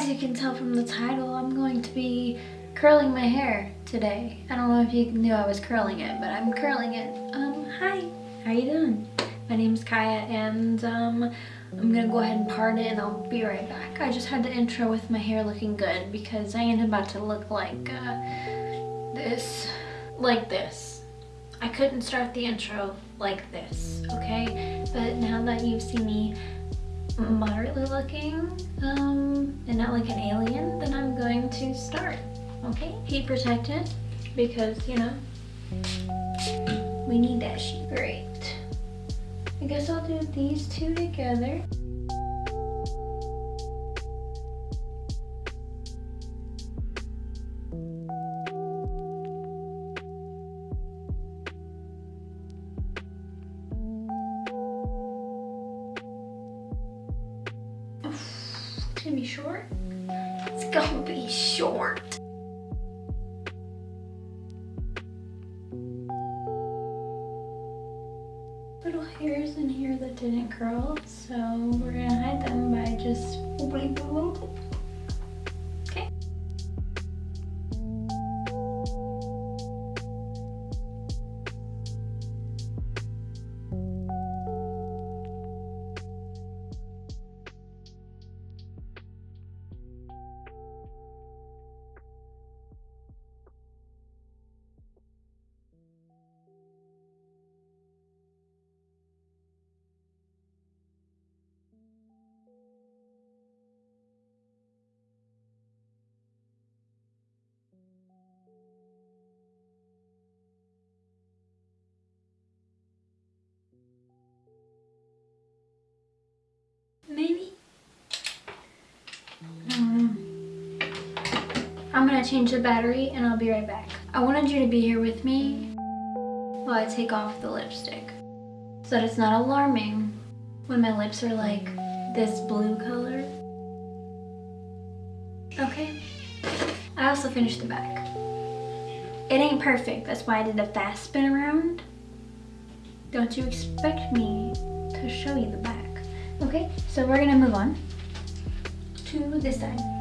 As you can tell from the title, I'm going to be curling my hair today. I don't know if you knew I was curling it, but I'm curling it. Um, hi, how you doing? My name's Kaya and um, I'm gonna go ahead and part it and I'll be right back. I just had the intro with my hair looking good because I am about to look like uh, this, like this. I couldn't start the intro like this, okay? But now that you've seen me moderately looking um, and not like an alien, then I'm going to start, okay? Heat protected because, you know, we need that shit. Great. I guess I'll do these two together. Gonna be short. It's gonna be short. Little hairs in here that didn't curl, so we're gonna hide them by just I'm gonna change the battery and I'll be right back. I wanted you to be here with me while I take off the lipstick so that it's not alarming when my lips are like this blue color. Okay? I also finished the back. It ain't perfect, that's why I did a fast spin around. Don't you expect me to show you the back. Okay, so we're gonna move on to this side.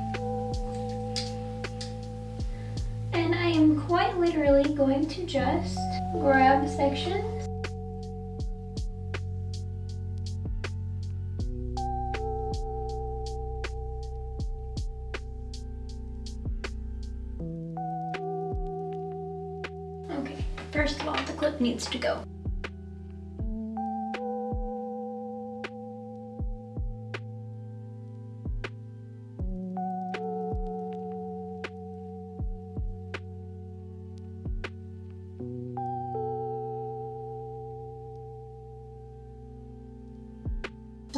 Quite literally going to just grab sections Okay, first of all, the clip needs to go.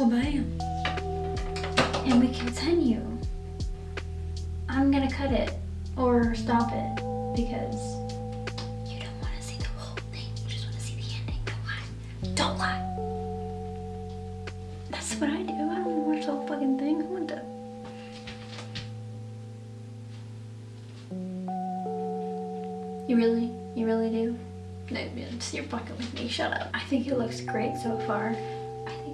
Well. And we continue. I'm gonna cut it or stop it because you don't want to see the whole thing. You just want to see the ending. Don't lie. Don't lie. That's what I do. I don't want to watch the whole fucking thing. I want to. You really? You really do? No, you're fucking with me. Shut up. I think it looks great so far.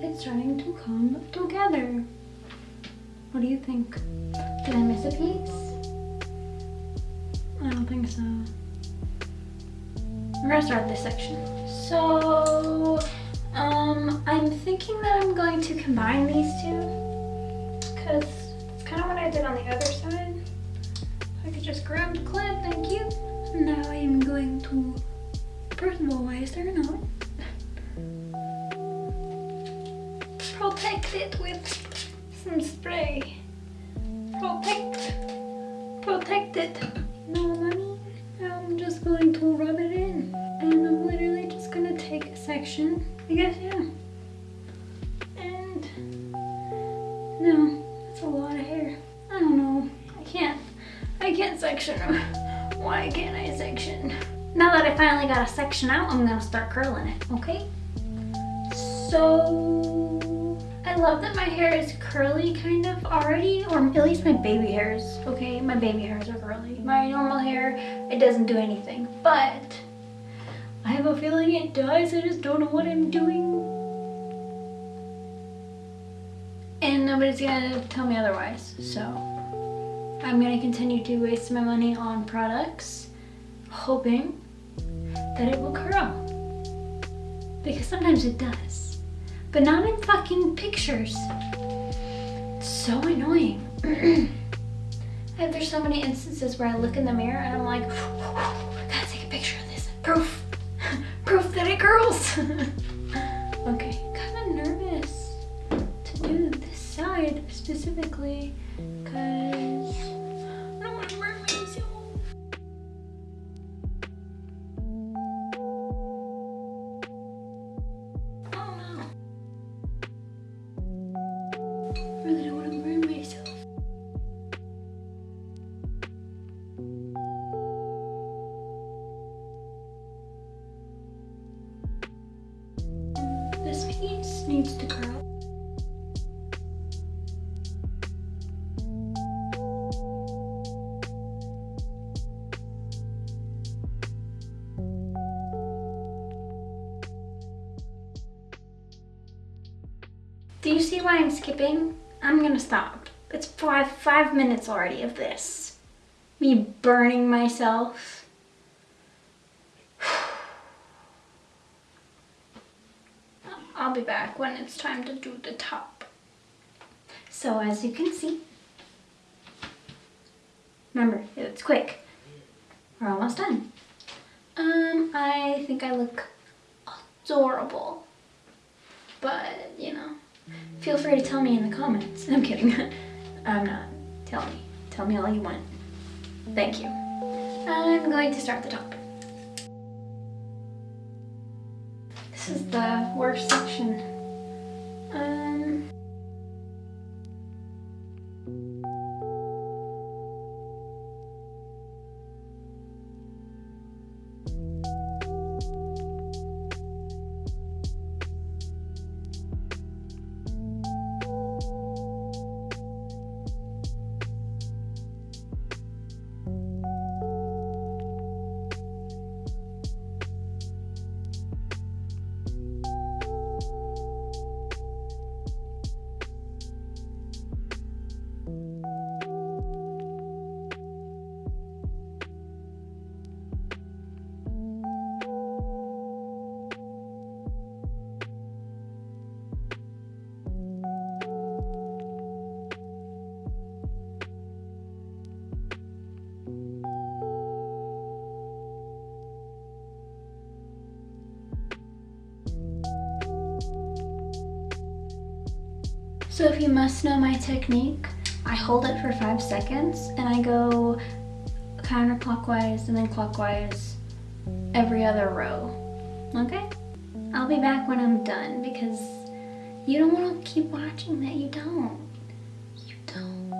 It's starting to come together. What do you think? Did I miss a piece? I don't think so. We're gonna start this section. So, um, I'm thinking that I'm going to combine these two because it's kind of what I did on the other side. I could just grab the clip, thank you. Now I am going to, first of all, why is there a protect it with some spray. Protect, protect it. No, mommy, I'm just going to rub it in. And I'm literally just gonna take a section. I guess, yeah. And, no, that's a lot of hair. I don't know, I can't, I can't section. Why can't I section? Now that I finally got a section out, I'm gonna start curling it, okay? So, I love that my hair is curly kind of already, or at least my baby hairs, okay? My baby hairs are curly. My normal hair, it doesn't do anything, but I have a feeling it does. I just don't know what I'm doing. And nobody's gonna tell me otherwise, so I'm gonna continue to waste my money on products, hoping that it will curl. Because sometimes it does, but not in fucking pictures. It's so annoying. there's so many instances where I look in the mirror and I'm like, I gotta take a picture of this. Proof. Proof that it curls. okay, kind of nervous to do this side specifically because Do you see why I'm skipping? I'm gonna stop. It's five, five minutes already of this. Me burning myself. I'll be back when it's time to do the top. So as you can see, remember, it's quick. We're almost done. Um, I think I look adorable. But, feel free to tell me in the comments. I'm kidding. I'm not. Tell me. Tell me all you want. Thank you. I'm going to start the top. This is the worst section. Um, So if you must know my technique, I hold it for five seconds and I go counterclockwise and then clockwise every other row. Okay? I'll be back when I'm done because you don't want to keep watching that. You don't. You don't.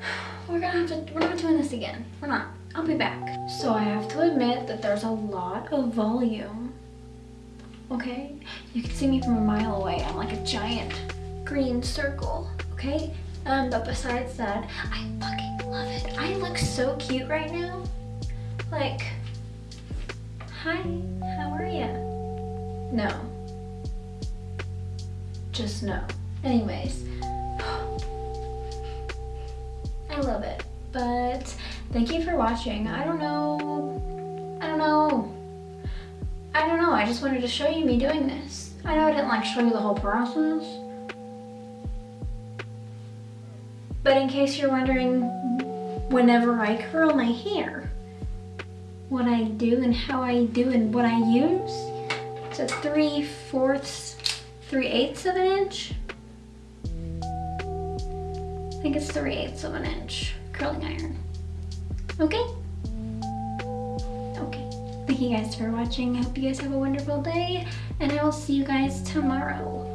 We're gonna have to, we're not doing this again. We're not. I'll be back. So I have to admit that there's a lot of volume okay? You can see me from a mile away. I'm like a giant green circle, okay? Um, but besides that, I fucking love it. I look so cute right now. Like, hi, how are ya? No. Just no. Anyways, I love it. But thank you for watching. I don't know, I don't know. I don't know, I just wanted to show you me doing this. I know I didn't like show you the whole process. But in case you're wondering, whenever I curl my hair, what I do and how I do and what I use, it's a 3 fourths, 3 eighths of an inch. I think it's 3 eighths of an inch curling iron. Okay? Thank you guys for watching. I hope you guys have a wonderful day and I will see you guys tomorrow.